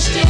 understand.